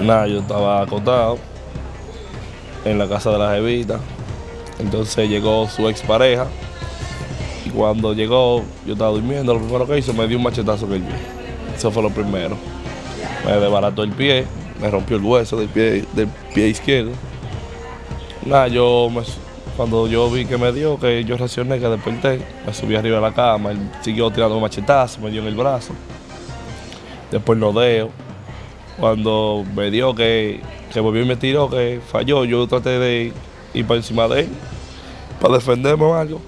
Nada, yo estaba acostado en la casa de la jevita. Entonces llegó su expareja. Y cuando llegó, yo estaba durmiendo. Lo primero que hizo, me dio un machetazo en el pie. Eso fue lo primero. Me desbarató el pie, me rompió el hueso del pie, del pie izquierdo. Nada, yo cuando yo vi que me dio, que yo reaccioné, que desperté, me subí arriba de la cama, él siguió tirando machetazos, me dio en el brazo. Después no deo. Cuando me dio que, que volvió y me tiró, que falló, yo traté de ir por encima de él para defenderme o algo.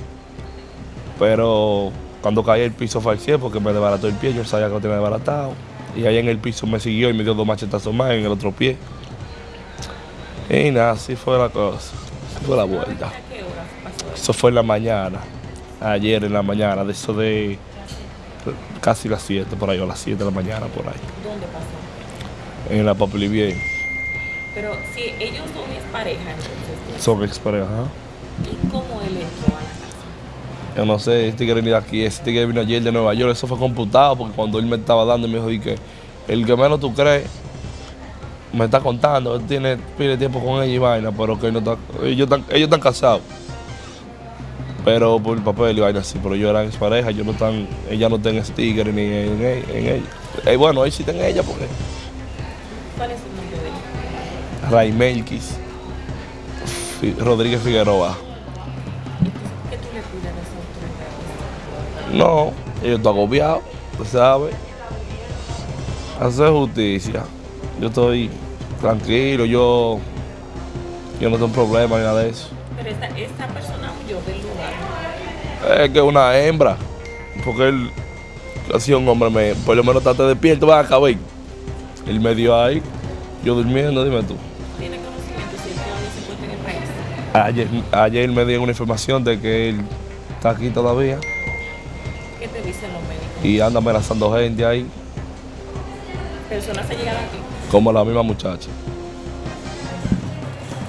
Pero cuando caí el piso cielo porque me desbarató el pie, yo sabía que lo tenía desbaratado. Y ahí en el piso me siguió y me dio dos machetazos más en el otro pie. Y nada, así fue la cosa. Fue la vuelta. Eso fue en la mañana, ayer en la mañana, de eso de casi las 7 por ahí, o las 7 de la mañana por ahí, ¿Dónde pasó? En la Bien. Pero si ellos son mis pareja, entonces, Son exparejas. ¿ah? ¿y cómo él entró a la casa? Yo no sé, este tigre vino aquí, ese tigre vino ayer de Nueva York, eso fue computado porque cuando él me estaba dando me dijo di que el que menos tú crees me está contando, él tiene pide tiempo con ella y vaina, pero que él no está, ellos están, ellos están casados. Pero por el papel y vaina así, pero yo eran pareja, yo no están, ella no está en tigre ni en, en, en ella. Eh, bueno, él sí está en ella porque ¿Cuál es el nombre de él? Raimelquis Rodríguez Figueroa. ¿qué tú le pides a esa autoridad? No, yo estoy agobiado, tú sabes. Hacer justicia. Yo estoy tranquilo, yo, yo no tengo problema ni nada de eso. Pero esta, esta persona huyó del lugar. Es que es una hembra, porque él ha sido un hombre, me, por lo menos estate despierto, va a acabar. Él me dio ahí, yo durmiendo, dime tú. ¿Tiene conocimiento si se encuentra en el país? Ayer, ayer me dieron una información de que él está aquí todavía ¿Qué te dicen los médicos? y anda amenazando gente ahí, ¿Personas se llegan aquí? como la misma muchacha.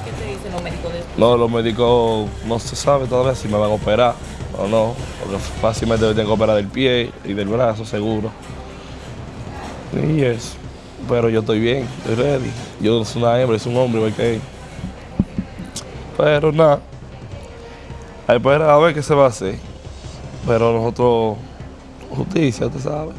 ¿Qué te dicen los médicos de No, los médicos no se sabe todavía si me van a operar o no, porque fácilmente me tengo que operar del pie y del brazo, seguro. Y eso. Pero yo estoy bien, estoy ready. Yo no soy una hembra, soy un hombre igual que él. Pero nada. A ver qué se va a hacer. Pero nosotros, justicia, usted sabe.